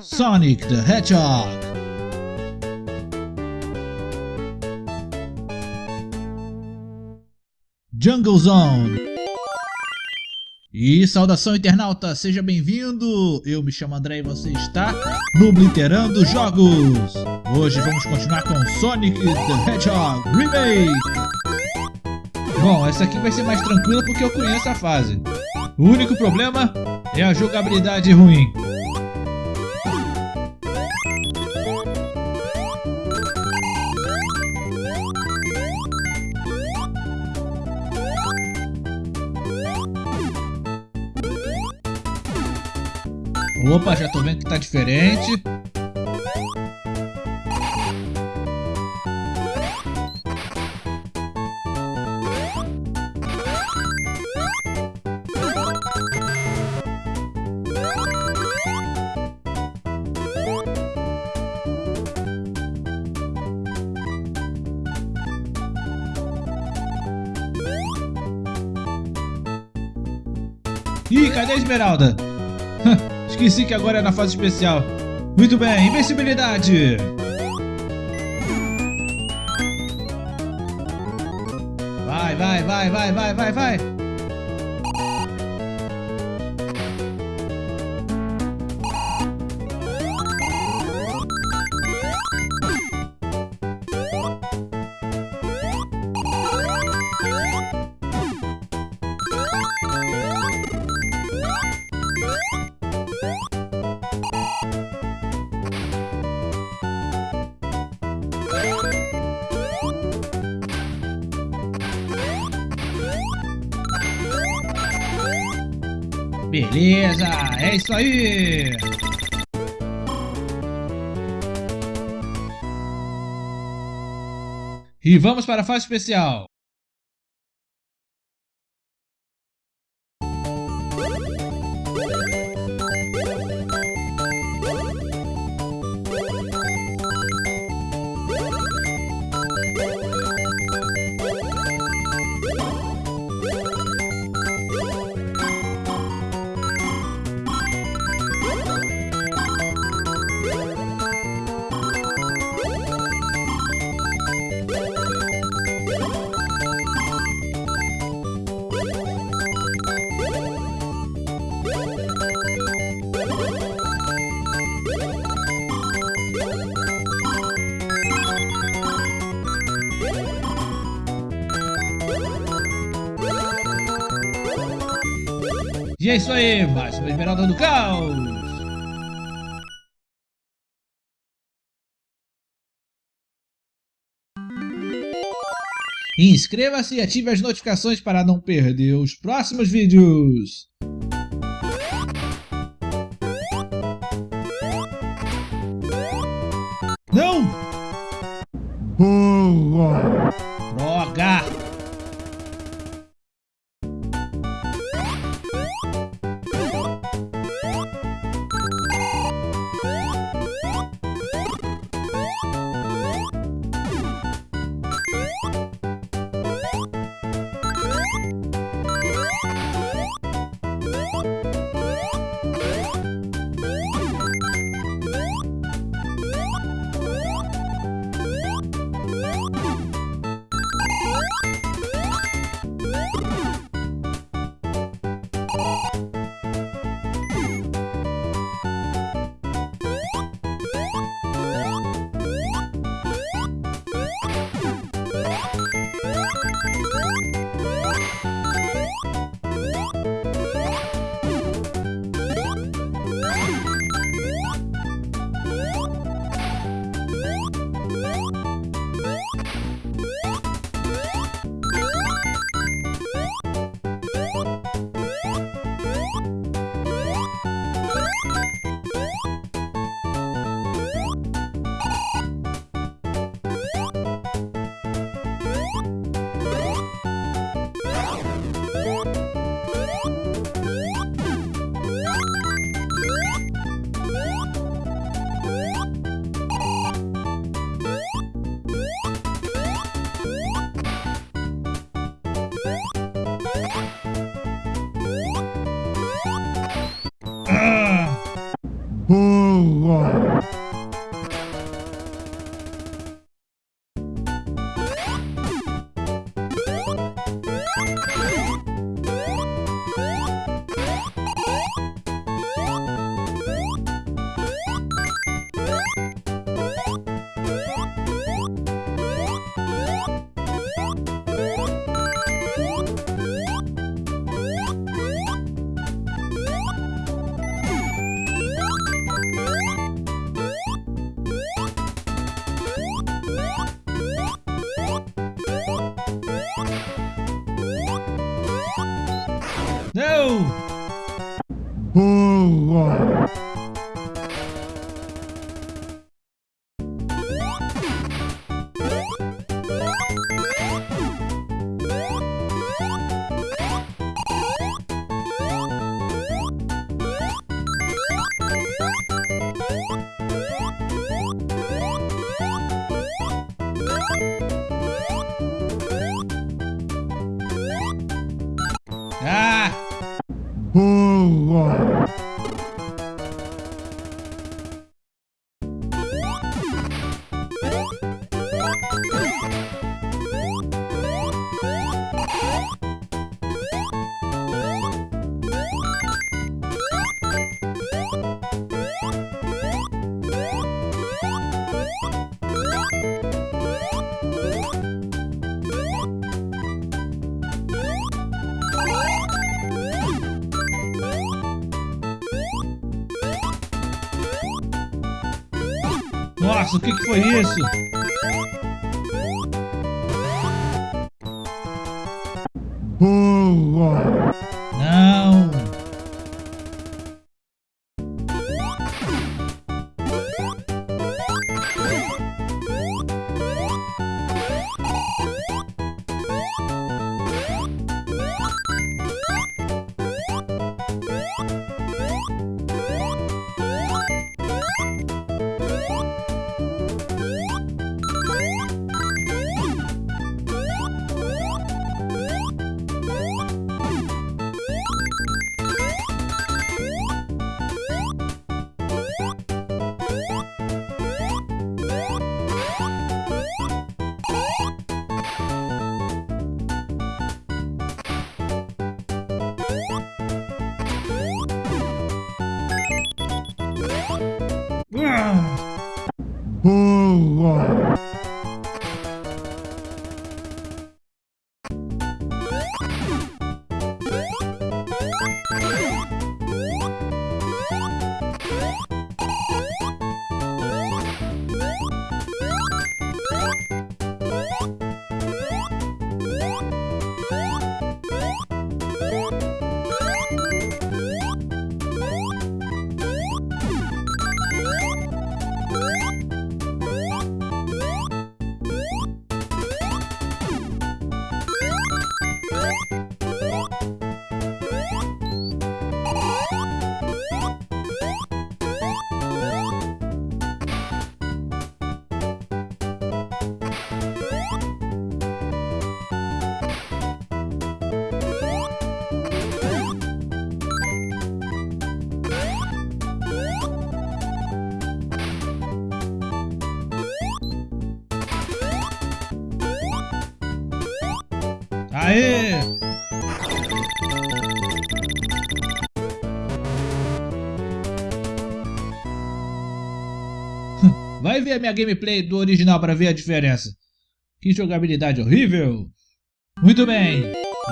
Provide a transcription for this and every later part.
Sonic the Hedgehog. Jungle Zone. E saudação internauta, seja bem-vindo! Eu me chamo André e você está no Obliterando Jogos! Hoje vamos continuar com Sonic the Hedgehog Remake! Bom, essa aqui vai ser mais tranquila porque eu conheço a fase. O único problema é a jogabilidade ruim. Opa, já tô vendo que tá diferente. Ih, cadê a Esmeralda? Esqueci que agora é na fase especial. Muito bem, invencibilidade! Vai, vai, vai, vai, vai, vai, vai! Beleza, é isso aí! E vamos para a fase especial. E é isso aí, mais uma Esmeralda do Caos! Inscreva-se e ative as notificações para não perder os próximos vídeos! Não! Droga! Não! No! Nossa, o que, que foi isso? Não! Boom. Aê! Vai ver a minha gameplay do original para ver a diferença. Que jogabilidade horrível! Muito bem,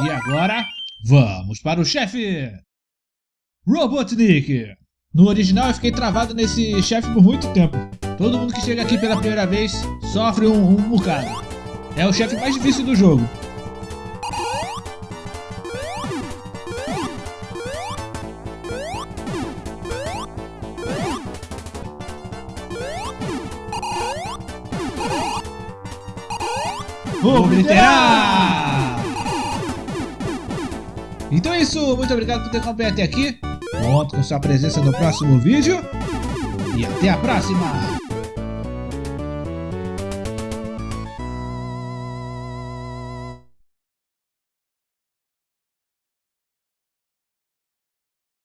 e agora vamos para o chefe! Robotnik! No original eu fiquei travado nesse chefe por muito tempo. Todo mundo que chega aqui pela primeira vez sofre um, um bocado. É o chefe mais difícil do jogo. Obliterar! Então é isso, muito obrigado por ter acompanhado até aqui. Conto com sua presença no próximo vídeo. E até a próxima!